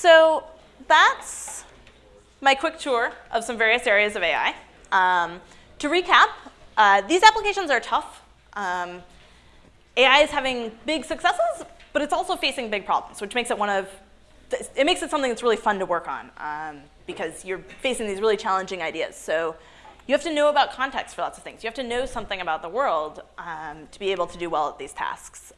so that's my quick tour of some various areas of AI. Um, to recap, uh, these applications are tough. Um, AI is having big successes, but it's also facing big problems, which makes it one of, it makes it something that's really fun to work on um, because you're facing these really challenging ideas. So you have to know about context for lots of things. You have to know something about the world um, to be able to do well at these tasks.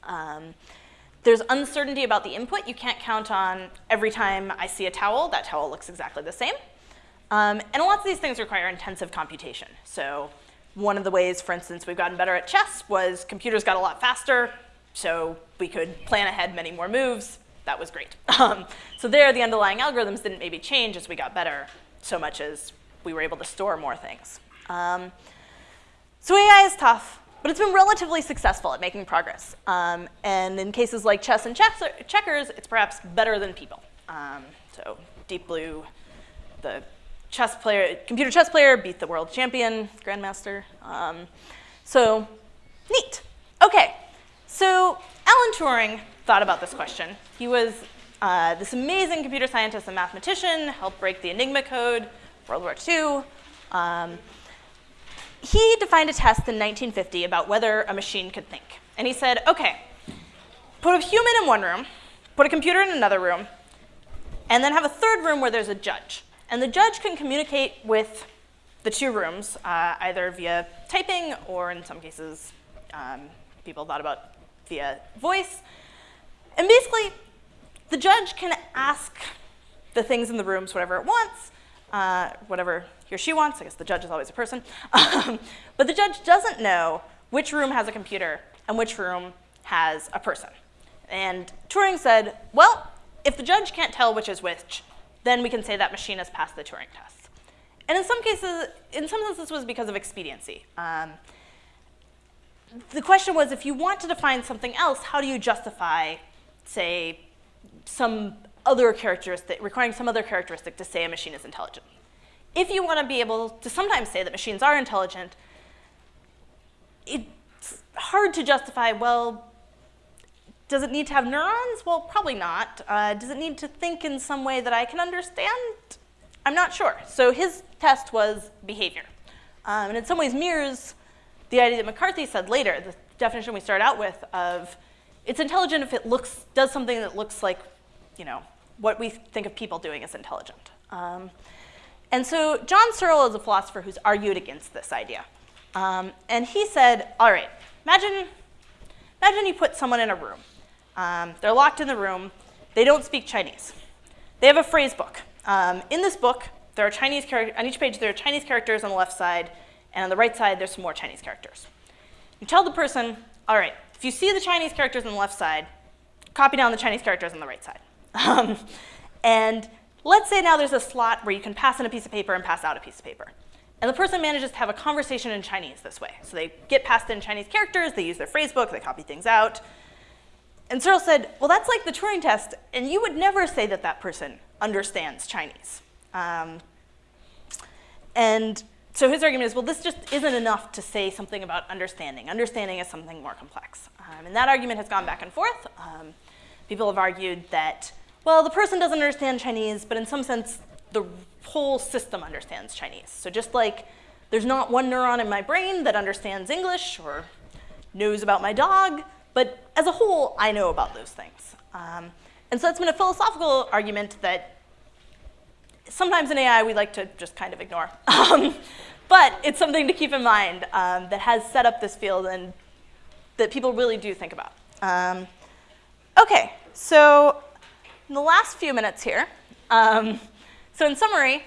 There's uncertainty about the input. You can't count on every time I see a towel, that towel looks exactly the same. Um, and lots of these things require intensive computation. So one of the ways, for instance, we've gotten better at chess was computers got a lot faster, so we could plan ahead many more moves. That was great. Um, so there, the underlying algorithms didn't maybe change as we got better so much as we were able to store more things. Um, so AI is tough. But it's been relatively successful at making progress. Um, and in cases like chess and checkers, it's perhaps better than people. Um, so Deep Blue, the chess player, computer chess player, beat the world champion, grandmaster. Um, so neat. OK, so Alan Turing thought about this question. He was uh, this amazing computer scientist and mathematician, helped break the Enigma code, World War II. He defined a test in 1950 about whether a machine could think. And he said, OK, put a human in one room, put a computer in another room, and then have a third room where there's a judge. And the judge can communicate with the two rooms, uh, either via typing or in some cases, um, people thought about via voice. And basically, the judge can ask the things in the rooms whatever it wants, uh, whatever he or she wants. I guess the judge is always a person. Um, but the judge doesn't know which room has a computer and which room has a person. And Turing said, well, if the judge can't tell which is which, then we can say that machine has passed the Turing test. And in some cases, in some sense, this was because of expediency. Um, the question was, if you want to define something else, how do you justify, say, some other characteristic, requiring some other characteristic to say a machine is intelligent? if you want to be able to sometimes say that machines are intelligent, it's hard to justify, well, does it need to have neurons? Well, probably not. Uh, does it need to think in some way that I can understand? I'm not sure. So his test was behavior. Um, and in some ways mirrors the idea that McCarthy said later, the definition we start out with of it's intelligent if it looks, does something that looks like, you know, what we think of people doing as intelligent. Um, and so John Searle is a philosopher who's argued against this idea. Um, and he said, all right, imagine, imagine you put someone in a room. Um, they're locked in the room. They don't speak Chinese. They have a phrase book. Um, in this book, there are Chinese characters, on each page there are Chinese characters on the left side, and on the right side there's some more Chinese characters. You tell the person, all right, if you see the Chinese characters on the left side, copy down the Chinese characters on the right side. Um, and Let's say now there's a slot where you can pass in a piece of paper and pass out a piece of paper. And the person manages to have a conversation in Chinese this way. So they get passed in Chinese characters, they use their phrase book, they copy things out. And Searle said, well, that's like the Turing test, and you would never say that that person understands Chinese. Um, and so his argument is, well, this just isn't enough to say something about understanding. Understanding is something more complex. Um, and that argument has gone back and forth. Um, people have argued that well, the person doesn't understand Chinese, but in some sense, the whole system understands Chinese. So just like there's not one neuron in my brain that understands English or knows about my dog, but as a whole, I know about those things. Um, and so that's been a philosophical argument that sometimes in AI we like to just kind of ignore. Um, but it's something to keep in mind um, that has set up this field and that people really do think about. Um, okay, so in the last few minutes here, um, so in summary,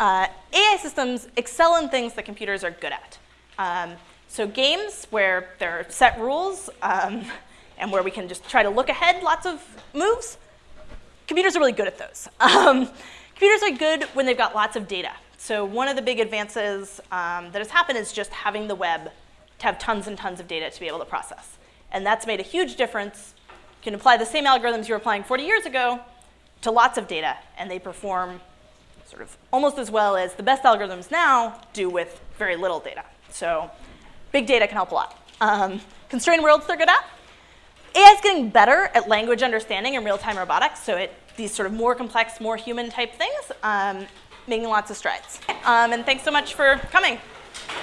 uh, AI systems excel in things that computers are good at. Um, so games where there are set rules um, and where we can just try to look ahead lots of moves, computers are really good at those. Um, computers are good when they've got lots of data. So one of the big advances um, that has happened is just having the web to have tons and tons of data to be able to process. And that's made a huge difference can apply the same algorithms you were applying 40 years ago to lots of data, and they perform sort of almost as well as the best algorithms now do with very little data. So big data can help a lot. Um, constrained worlds they're good at. AI is getting better at language understanding and real-time robotics, so it these sort of more complex, more human type things, um, making lots of strides. Um, and thanks so much for coming.